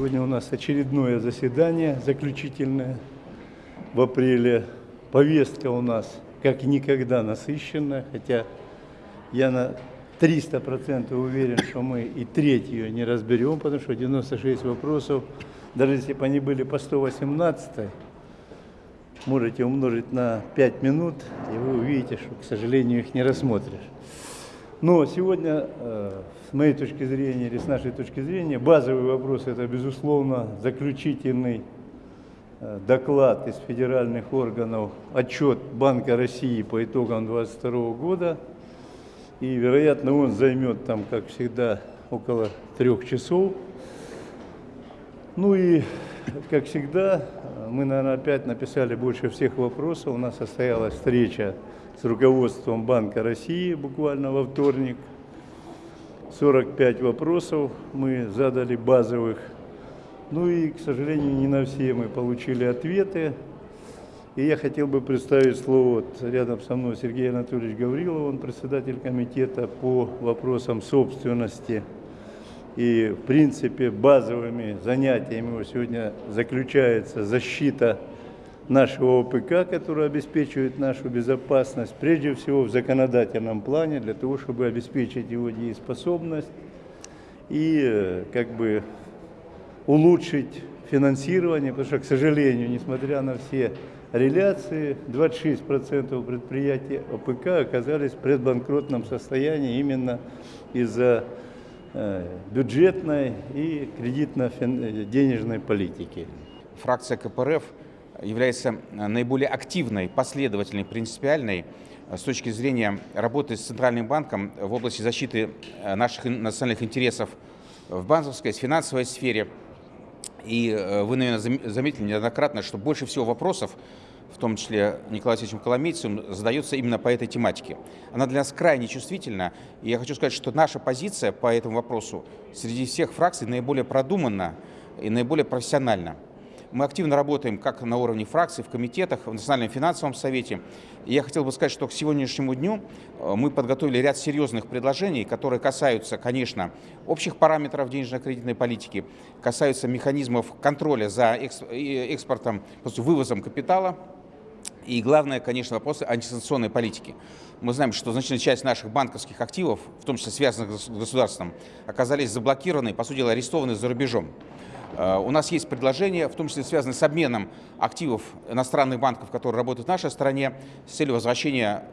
Сегодня у нас очередное заседание, заключительное в апреле. Повестка у нас как никогда насыщенная, хотя я на 300% уверен, что мы и третью не разберем, потому что 96 вопросов, даже если бы они были по 118, можете умножить на 5 минут, и вы увидите, что, к сожалению, их не рассмотришь. Но сегодня, э, с моей точки зрения или с нашей точки зрения, базовый вопрос – это, безусловно, заключительный э, доклад из федеральных органов, отчет Банка России по итогам 2022 года. И, вероятно, он займет там, как всегда, около трех часов. Ну и, как всегда, мы, наверное, опять написали больше всех вопросов. У нас состоялась встреча с руководством Банка России буквально во вторник. 45 вопросов мы задали базовых. Ну и, к сожалению, не на все мы получили ответы. И я хотел бы представить слово вот рядом со мной Сергей Анатольевич Гаврилов, он председатель комитета по вопросам собственности. И, в принципе, базовыми занятиями его сегодня заключается защита нашего ОПК, который обеспечивает нашу безопасность, прежде всего в законодательном плане, для того, чтобы обеспечить его дееспособность и э, как бы улучшить финансирование, потому что, к сожалению, несмотря на все реляции, 26% предприятий ОПК оказались в предбанкротном состоянии именно из-за э, бюджетной и кредитно-денежной политики. Фракция КПРФ является э, наиболее активной, последовательной, принципиальной э, с точки зрения работы с Центральным банком в области защиты э, наших национальных интересов в банковской, финансовой сфере. И вы, наверное, заметили неоднократно, что больше всего вопросов, в том числе Николаем Васильевичем Коломейцем, задается именно по этой тематике. Она для нас крайне чувствительна, и я хочу сказать, что наша позиция по этому вопросу среди всех фракций наиболее продуманна и наиболее профессиональна. Мы активно работаем как на уровне фракций, в комитетах, в Национальном финансовом совете. И я хотел бы сказать, что к сегодняшнему дню э, мы подготовили ряд серьезных предложений, которые касаются, конечно, общих параметров денежно-кредитной политики, касаются механизмов контроля за экспортом, вывозом капитала, и главное, конечно, вопросы антисанкционной политики. Мы знаем, что значительная часть наших банковских активов, в том числе связанных с государством, оказались заблокированы, по сути арестованы за рубежом. Э, у нас есть предложение, в том числе связанное с обменом активов иностранных банков, которые работают в нашей стране, с целью возвращения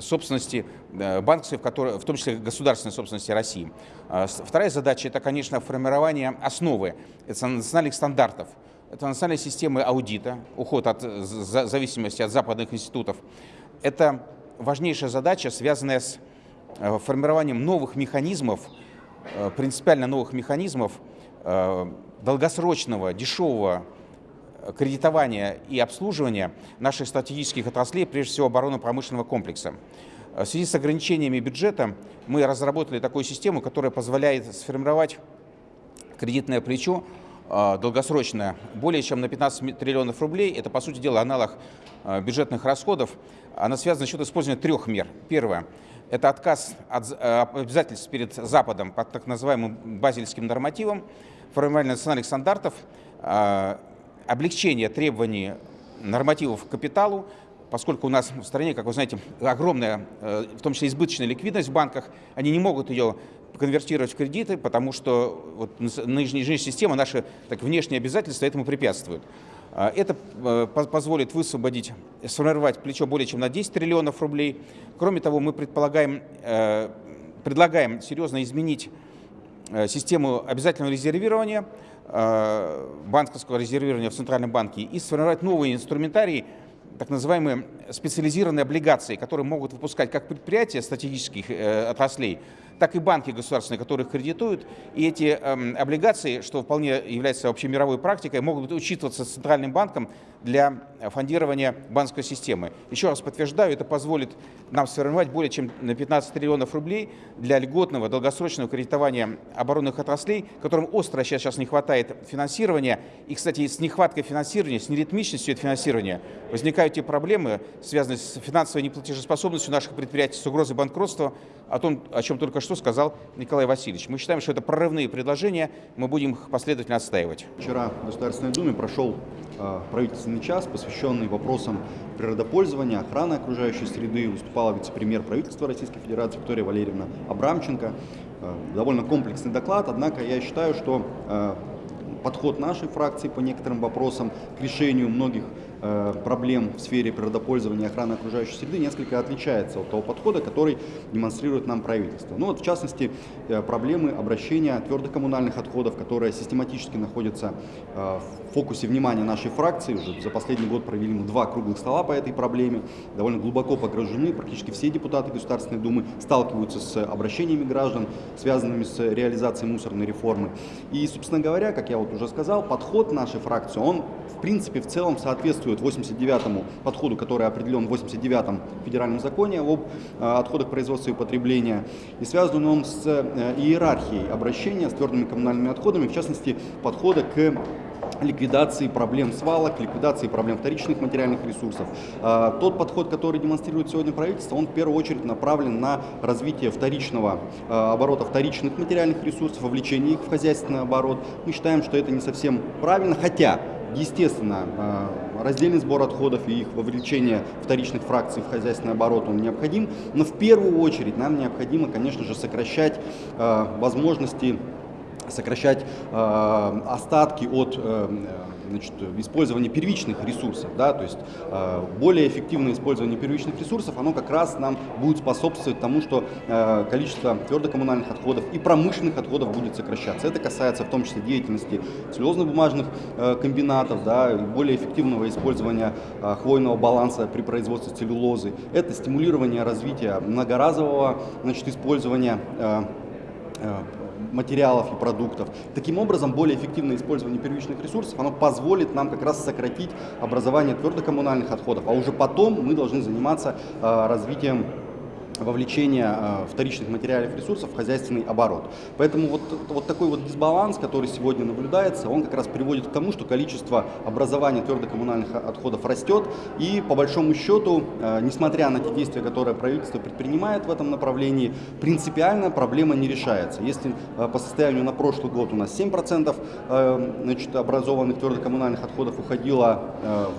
собственности э, банков, в том числе государственной собственности России. Э, вторая задача – это, конечно, формирование основы национальных стандартов. Это национальные системы аудита, уход от зависимости от западных институтов. Это важнейшая задача, связанная с формированием новых механизмов, принципиально новых механизмов долгосрочного, дешевого кредитования и обслуживания наших стратегических отраслей, прежде всего оборонно-промышленного комплекса. В связи с ограничениями бюджета мы разработали такую систему, которая позволяет сформировать кредитное плечо э, долгосрочное более чем на 15 триллионов рублей. Это, по сути дела, аналог э, бюджетных расходов. Она связана за счет использования трех мер. Первое – это отказ от обязательств перед Западом по так называемым базельским нормативам формирование национальных стандартов, а, облегчение требований нормативов к капиталу, поскольку у нас в стране, как вы знаете, огромная, э, в том числе избыточная ликвидность в банках, они не могут ее конвертировать в кредиты, потому что вот нынешняя система, наши так, внешние обязательства этому препятствуют. А, это э, позволит высвободить, сформировать плечо более чем на 10 триллионов рублей. Кроме того, мы предполагаем, э, предлагаем серьезно изменить систему обязательного резервирования, э, банковского резервирования в Центральном банке и сформировать новые инструментарии, так называемые специализированные облигации, которые могут выпускать как предприятия стратегических э, отраслей, так и банки государственные, которые кредитуют. И эти э, облигации, что вполне является общемировой практикой, могут учитываться Центральным банком для фондирования банковской системы. Еще раз подтверждаю, это позволит нам сформировать более чем на 15 триллионов рублей для льготного долгосрочного кредитования оборонных отраслей, которым остро сейчас, сейчас не хватает финансирования. И, кстати, с нехваткой финансирования, с неритмичностью этого финансирования возникают те проблемы, связанные с финансовой неплатежеспособностью наших предприятий, с угрозой банкротства, о том, о чем только что сказал Николай Васильевич. Мы считаем, что это прорывные предложения, мы будем их последовательно отстаивать. Вчера в Государственной Думе прошел э, правительственный час, посвященный вопросам природопользования, охраны окружающей среды. Выступала вице-премьер правительства Российской Федерации Виктория Валерьевна Абрамченко. Э, довольно комплексный доклад, однако я считаю, что э, подход нашей фракции по некоторым вопросам к решению многих проблем в сфере природопользования и охраны окружающей среды несколько отличается от того подхода, который демонстрирует нам правительство. Ну вот, в частности, э, проблемы обращения твердых коммунальных отходов, которые систематически находятся э, в фокусе внимания нашей фракции. Уже за последний год провели мы два круглых стола по этой проблеме, довольно глубоко погружены. Практически все депутаты Государственной Думы сталкиваются с обращениями граждан, связанными с реализацией мусорной реформы. И, собственно говоря, как я вот уже сказал, подход нашей фракции, он в принципе в целом соответствует соответствует 89-му подходу, который определен в 89-м федеральном законе об э, отходах производства и потребления. И связан он с э, иерархией обращения с твердыми коммунальными отходами, в частности, подхода к ликвидации проблем свалок, ликвидации проблем вторичных материальных ресурсов. А, тот подход, который демонстрирует сегодня правительство, он в первую очередь направлен на развитие вторичного оборота вторичных материальных ресурсов, вовлечение их в хозяйственный оборот. Мы считаем, что это не совсем правильно, хотя Естественно, раздельный сбор отходов и их вовлечение вторичных фракций в хозяйственный оборот он необходим, но в первую очередь нам необходимо, конечно же, сокращать возможности сокращать э, остатки от э, значит, использования первичных ресурсов. Да, то есть э, более эффективное использование первичных ресурсов, оно как раз нам будет способствовать тому, что э, количество твердокоммунальных отходов и промышленных отходов будет сокращаться. Это касается в том числе деятельности целлюлозно-бумажных э, комбинатов, да, более эффективного использования э, хвойного баланса при производстве целлюлозы. Это стимулирование развития многоразового значит, использования э, э материалов и продуктов. Таким образом, более эффективное использование первичных ресурсов, оно позволит нам как раз сократить образование твердокоммунальных отходов, а уже потом мы должны заниматься э, развитием вовлечения э, вторичных материалов ресурсов в хозяйственный оборот. Поэтому вот, вот такой вот дисбаланс, который сегодня наблюдается, он как раз приводит к тому, что количество образования твердокоммунальных отходов растет. И по большому счету, э, несмотря на те действия, которые правительство предпринимает в этом направлении, принципиально проблема не решается. Если э, по состоянию на прошлый год у нас 7% значит, образованных твердокоммунальных отходов уходило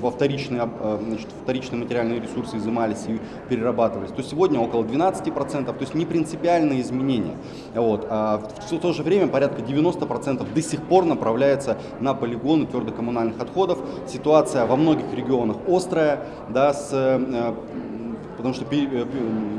во вторичные, значит, вторичные материальные ресурсы, изымались и перерабатывались, то сегодня около 12%, то есть не принципиальные изменения. Вот. А в то же время порядка 90% до сих пор направляется на полигоны твердокоммунальных отходов. Ситуация во многих регионах острая, да, с э, потому что э,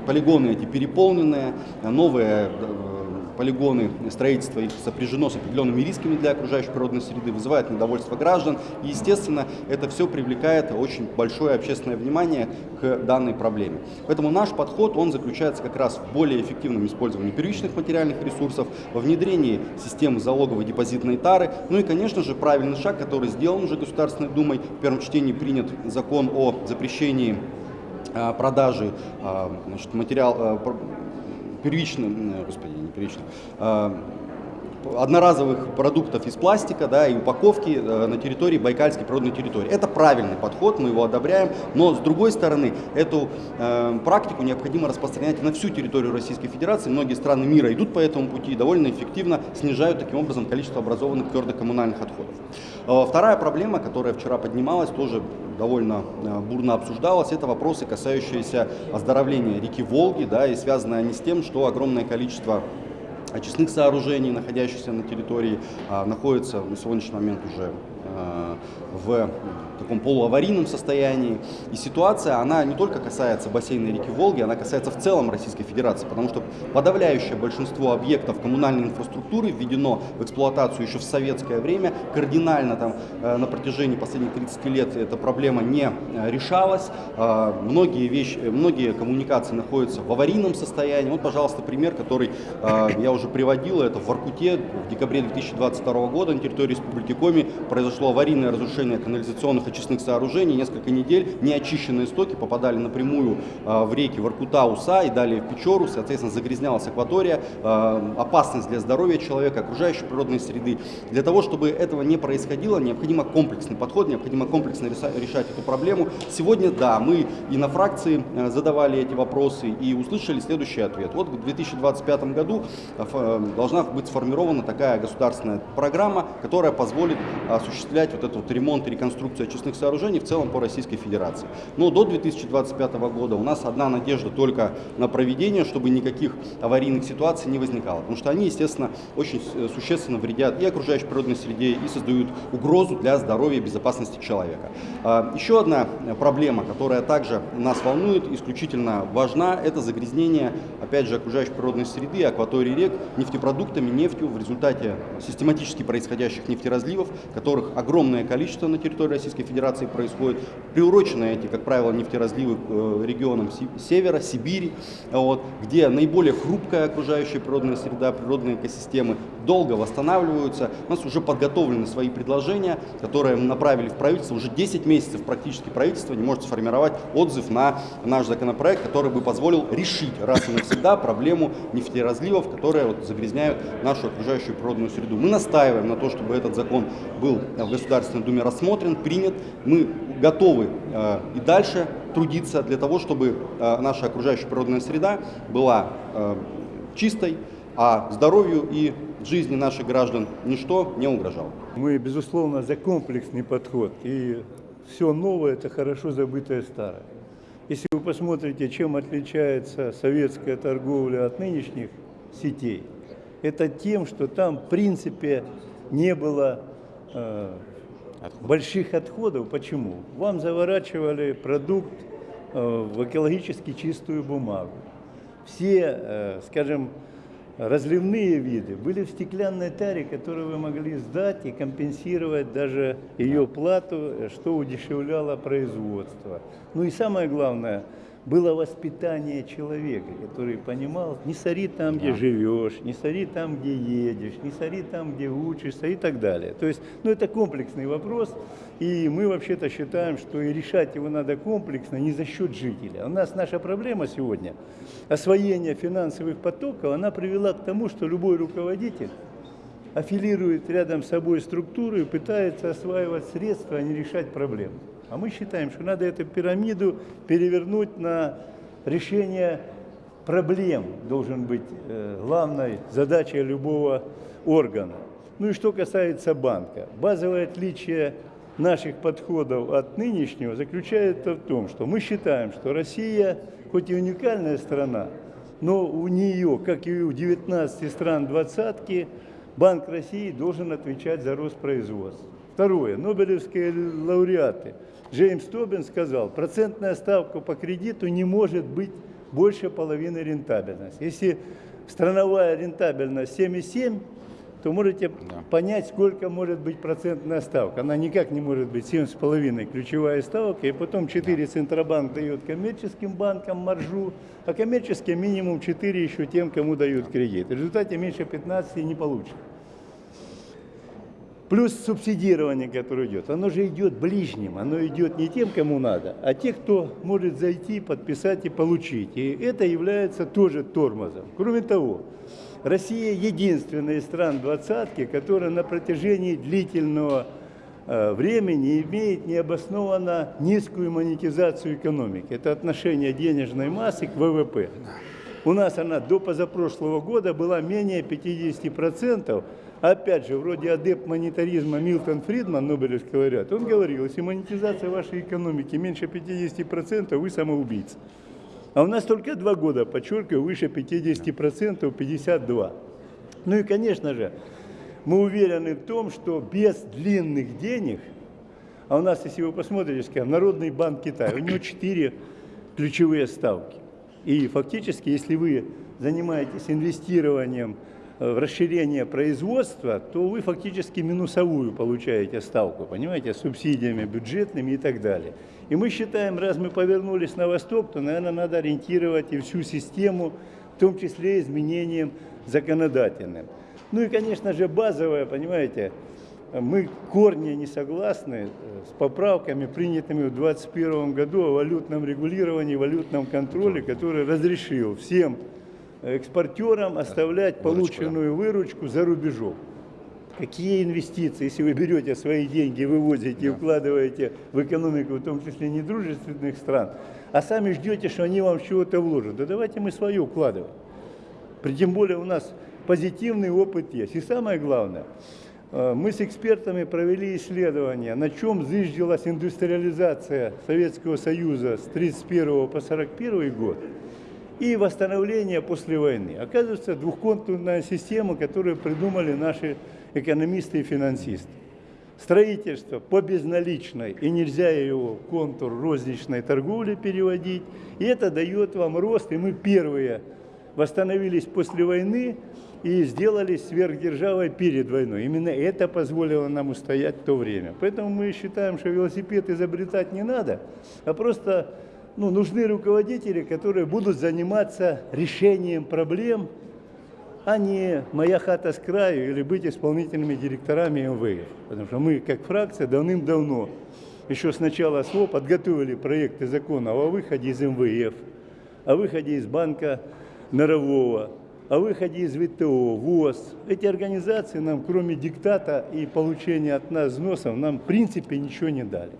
полигоны эти переполненные, новые э, полигоны, строительство их сопряжено с определенными рисками для окружающей природной среды, вызывает недовольство граждан. И, естественно, это все привлекает очень большое общественное внимание к данной проблеме. Поэтому наш подход, он заключается как раз в более эффективном использовании первичных материальных ресурсов, во внедрении системы залоговой депозитной тары, ну и, конечно же, правильный шаг, который сделан уже Государственной Думой. В первом чтении принят закон о запрещении а, продажи а, значит, материал, а, первичным, господи, не первичным, одноразовых продуктов из пластика да, и упаковки э, на территории Байкальской природной территории. Это правильный подход, мы его одобряем, но с другой стороны, эту э, практику необходимо распространять на всю территорию Российской Федерации. Многие страны мира идут по этому пути и довольно эффективно снижают таким образом количество образованных твердокоммунальных отходов. Э, вторая проблема, которая вчера поднималась, тоже довольно э, бурно обсуждалась, это вопросы, касающиеся оздоровления реки Волги, да, и связанные они с тем, что огромное количество очистных сооружений, находящихся на территории, а, находятся на сегодняшний момент уже а, в таком полуаварийном состоянии. И ситуация, она не только касается бассейна реки Волги, она касается в целом Российской Федерации, потому что подавляющее большинство объектов коммунальной инфраструктуры введено в эксплуатацию еще в советское время. Кардинально там э, на протяжении последних 30 лет эта проблема не э, решалась. Э, многие вещи, многие коммуникации находятся в аварийном состоянии. Вот, пожалуйста, пример, который я уже приводил, это в Воркуте в декабре 2022 года на территории Республики Коми произошло аварийное разрушение канализационных очистных сооружений. Несколько недель неочищенные стоки попадали напрямую э, в реки Воркута, Уса и далее в Печору. Соответственно, загрязнялась акватория, э, опасность для здоровья человека, окружающей природной среды. Для того, чтобы этого не происходило, необходимо комплексный подход, необходимо комплексно решать эту проблему. Сегодня, да, мы и на фракции задавали эти вопросы и услышали следующий ответ. Вот в 2025 году должна быть сформирована такая государственная программа, которая позволит осуществлять вот этот вот ремонт и реконструкцию очистных сооружений в целом по Российской Федерации. Но до 2025 года у нас одна надежда только на проведение, чтобы никаких аварийных ситуаций не возникало. Потому что они, естественно, очень существенно вредят и окружающей природной среде, и создают угрозу для здоровья и безопасности человека. А, еще одна проблема, которая также нас волнует, исключительно важна, это загрязнение, опять же, окружающей природной среды, акватории рек нефтепродуктами, нефтью в результате систематически происходящих нефтеразливов, которых огромное количество на территории Российской Федерации происходит. Приурочены эти, как правило, нефтеразливы э, регионам севера, Сибири, вот, где наиболее хрупкая окружающая природная среда, природные экосистемы долго восстанавливаются. У нас уже подготовлены свои предложения, которые мы направили в правительство. Уже 10 месяцев практически правительство не может сформировать отзыв на наш законопроект, который бы позволил решить раз и навсегда проблему нефтеразливов, которые вот загрязняют нашу окружающую природную среду. Мы настаиваем на то, чтобы этот закон был в Государственной Думе рассмотрен, принят. Мы готовы э, и дальше трудиться для того, чтобы э, наша окружающая природная среда была э, чистой, а здоровью и жизни наших граждан ничто не угрожало. Мы, безусловно, за комплексный подход. И все новое – это хорошо забытое старое. Если вы посмотрите, чем отличается советская торговля от нынешних сетей, это тем, что там, в принципе, не было Отход. больших отходов. Почему? Вам заворачивали продукт э, в экологически чистую бумагу. Все, э, скажем, разливные виды были в стеклянной таре, которую вы могли сдать и компенсировать даже ее плату, что удешевляло производство. Ну и самое главное – было воспитание человека, который понимал, не сори там, где живешь, не сори там, где едешь, не сори там, где учишься и так далее. То есть, ну, это комплексный вопрос, и мы вообще-то считаем, что и решать его надо комплексно, не за счет жителя. У нас наша проблема сегодня, освоение финансовых потоков, она привела к тому, что любой руководитель аффилирует рядом с собой структуру и пытается осваивать средства, а не решать проблемы. А мы считаем, что надо эту пирамиду перевернуть на решение проблем, должен быть э, главной задачей любого органа. Ну и что касается банка. Базовое отличие наших подходов от нынешнего заключается в том, что мы считаем, что Россия, хоть и уникальная страна, но у нее, как и у 19 стран двадцатки, Банк России должен отвечать за рост производства. Второе. Нобелевские лауреаты – Джеймс Тобин сказал, процентная ставка по кредиту не может быть больше половины рентабельности. Если страновая рентабельность 7,7, то можете да. понять, сколько может быть процентная ставка. Она никак не может быть 7,5 ключевая ставка, и потом 4 да. Центробанк дает коммерческим банкам маржу, а коммерческие минимум 4 еще тем, кому дают кредит. В результате меньше 15 не получится. Плюс субсидирование, которое идет, оно же идет ближним, оно идет не тем, кому надо, а те, кто может зайти, подписать и получить. И это является тоже тормозом. Кроме того, Россия единственная из стран двадцатки, которая на протяжении длительного э, времени имеет необоснованно низкую монетизацию экономики. Это отношение денежной массы к ВВП. У нас она до позапрошлого года была менее 50%, опять же, вроде адепт монетаризма Милтон Фридман, Нобелевский лауреат, он говорил, если монетизация вашей экономики меньше 50%, вы самоубийца. А у нас только два года, подчеркиваю, выше 50%, 52%. Ну и, конечно же, мы уверены в том, что без длинных денег, а у нас, если вы посмотрите, скажем, Народный банк Китая, у него четыре ключевые ставки. И фактически, если вы занимаетесь инвестированием расширение производства, то вы фактически минусовую получаете ставку, понимаете, субсидиями бюджетными и так далее. И мы считаем, раз мы повернулись на восток, то, наверное, надо ориентировать и всю систему, в том числе изменением законодательным. Ну и, конечно же, базовое, понимаете, мы корни не согласны э, с поправками, принятыми в 2021 году о валютном регулировании, валютном контроле, который разрешил всем экспортерам оставлять полученную выручку за рубежом. Какие инвестиции, если вы берете свои деньги, вывозите и вкладываете в экономику, в том числе недружественных стран, а сами ждете, что они вам чего-то вложат. Да давайте мы свое вкладываем. При- Тем более у нас позитивный опыт есть. И самое главное, э, мы с экспертами провели исследование, на чем зыждилась индустриализация Советского Союза с 1931 по 1941 год и восстановление после войны. Оказывается, двухконтурная система, которую придумали наши экономисты и финансисты. Строительство по безналичной, и нельзя его в контур розничной торговли переводить. И это дает вам рост, и мы первые восстановились после войны и сделались сверхдержавой перед войной. Именно это позволило нам устоять в то время. Поэтому мы считаем, что велосипед изобретать не надо, а просто ну, нужны руководители, которые будут заниматься решением проблем, а не моя хата с краю или быть исполнительными директорами МВФ. Потому что мы, как фракция, давным-давно, еще с начала СВО, подготовили проекты закона о выходе из МВФ, о выходе из Банка Мирового, о выходе из ВТО, ВОЗ. Эти организации нам, кроме диктата и получения от нас взносов, нам в принципе ничего не дали.